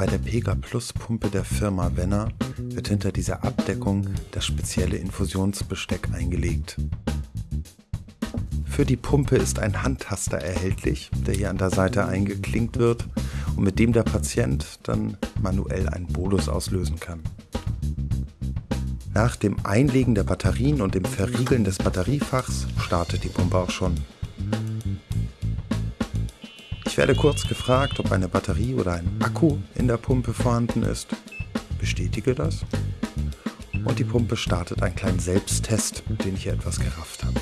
Bei der Pega Plus Pumpe der Firma Wenner wird hinter dieser Abdeckung das spezielle Infusionsbesteck eingelegt. Für die Pumpe ist ein Handtaster erhältlich, der hier an der Seite eingeklinkt wird und mit dem der Patient dann manuell einen Bolus auslösen kann. Nach dem Einlegen der Batterien und dem Verriegeln des Batteriefachs startet die Pumpe auch schon. Ich werde kurz gefragt, ob eine Batterie oder ein Akku in der Pumpe vorhanden ist. Bestätige das. Und die Pumpe startet einen kleinen Selbsttest, den ich hier etwas gerafft habe.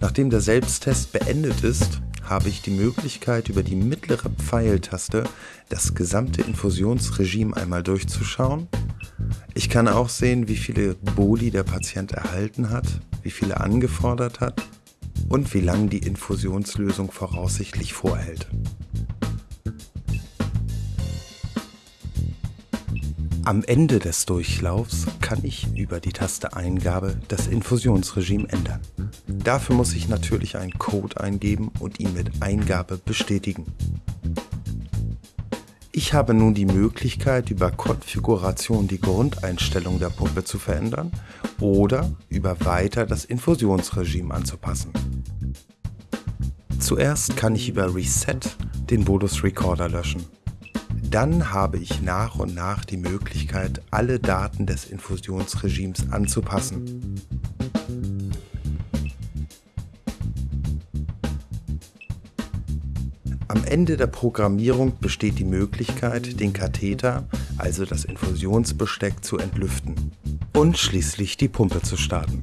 Nachdem der Selbsttest beendet ist, habe ich die Möglichkeit, über die mittlere Pfeiltaste das gesamte Infusionsregime einmal durchzuschauen. Ich kann auch sehen, wie viele Boli der Patient erhalten hat, wie viele angefordert hat und wie lange die Infusionslösung voraussichtlich vorhält. Am Ende des Durchlaufs kann ich über die Taste Eingabe das Infusionsregime ändern. Dafür muss ich natürlich einen Code eingeben und ihn mit Eingabe bestätigen. Ich habe nun die Möglichkeit, über Konfiguration die Grundeinstellung der Pumpe zu verändern oder über Weiter das Infusionsregime anzupassen. Zuerst kann ich über Reset den Bolus Recorder löschen. Dann habe ich nach und nach die Möglichkeit, alle Daten des Infusionsregimes anzupassen. Am Ende der Programmierung besteht die Möglichkeit, den Katheter, also das Infusionsbesteck, zu entlüften und schließlich die Pumpe zu starten.